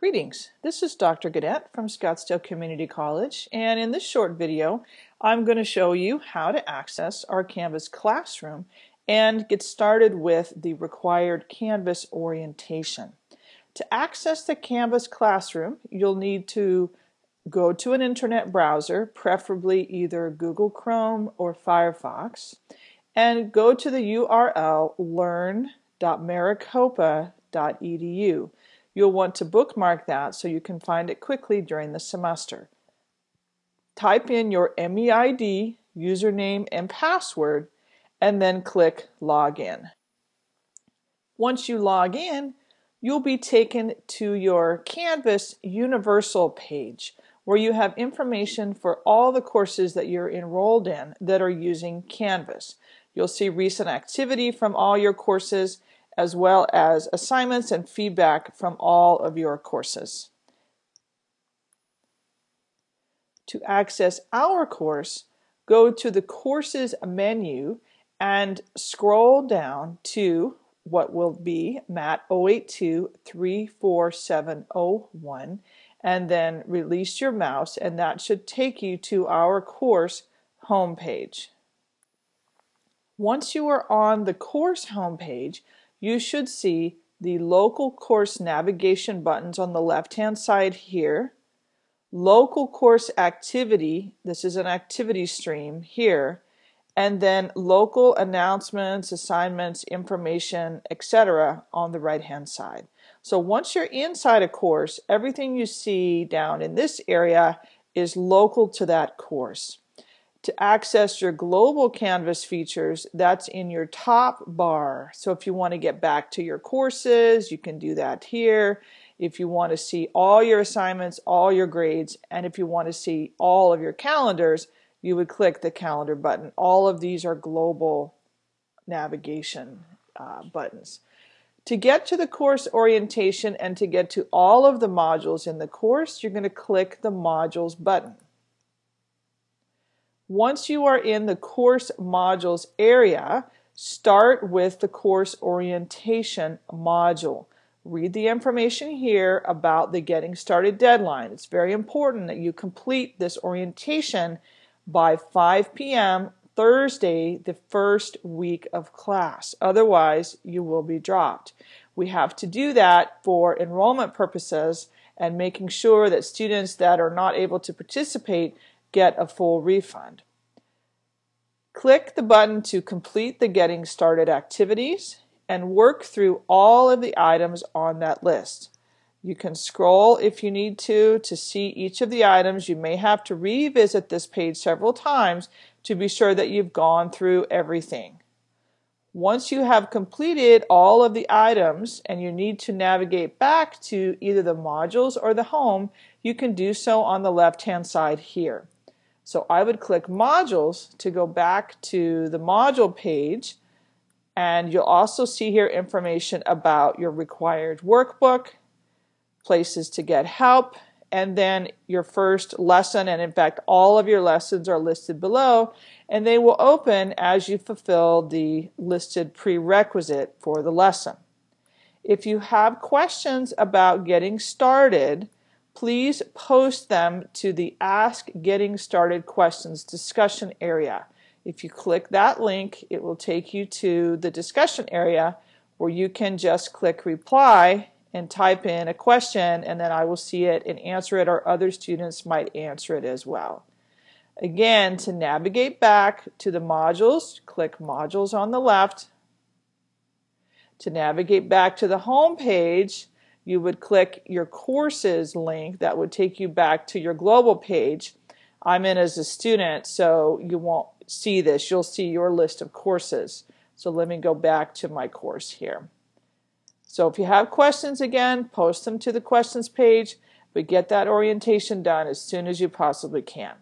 Greetings, this is Dr. Gadet from Scottsdale Community College and in this short video I'm going to show you how to access our Canvas classroom and get started with the required Canvas orientation. To access the Canvas classroom you'll need to go to an internet browser, preferably either Google Chrome or Firefox, and go to the URL learn.maricopa.edu. You'll want to bookmark that so you can find it quickly during the semester. Type in your MEID, username, and password, and then click Login. Once you log in, you'll be taken to your Canvas Universal page where you have information for all the courses that you're enrolled in that are using Canvas. You'll see recent activity from all your courses as well as assignments and feedback from all of your courses. To access our course, go to the Courses menu and scroll down to what will be MAT 082 34701 and then release your mouse and that should take you to our course homepage. Once you are on the course homepage, you should see the local course navigation buttons on the left hand side here, local course activity, this is an activity stream here, and then local announcements, assignments, information, etc. on the right hand side. So once you're inside a course, everything you see down in this area is local to that course. To access your global Canvas features, that's in your top bar. So if you want to get back to your courses, you can do that here. If you want to see all your assignments, all your grades, and if you want to see all of your calendars, you would click the calendar button. All of these are global navigation uh, buttons. To get to the course orientation and to get to all of the modules in the course, you're going to click the modules button. Once you are in the course modules area, start with the course orientation module. Read the information here about the getting started deadline. It's very important that you complete this orientation by 5 p.m. Thursday, the first week of class. Otherwise, you will be dropped. We have to do that for enrollment purposes and making sure that students that are not able to participate get a full refund. Click the button to complete the Getting Started activities and work through all of the items on that list. You can scroll if you need to to see each of the items. You may have to revisit this page several times to be sure that you've gone through everything. Once you have completed all of the items and you need to navigate back to either the modules or the home, you can do so on the left hand side here. So I would click modules to go back to the module page. And you'll also see here information about your required workbook, places to get help, and then your first lesson. And in fact all of your lessons are listed below. And they will open as you fulfill the listed prerequisite for the lesson. If you have questions about getting started, please post them to the Ask Getting Started Questions discussion area. If you click that link, it will take you to the discussion area where you can just click reply and type in a question and then I will see it and answer it or other students might answer it as well. Again, to navigate back to the modules, click modules on the left. To navigate back to the home page, you would click your courses link that would take you back to your global page. I'm in as a student, so you won't see this. You'll see your list of courses. So let me go back to my course here. So if you have questions again, post them to the questions page, but get that orientation done as soon as you possibly can.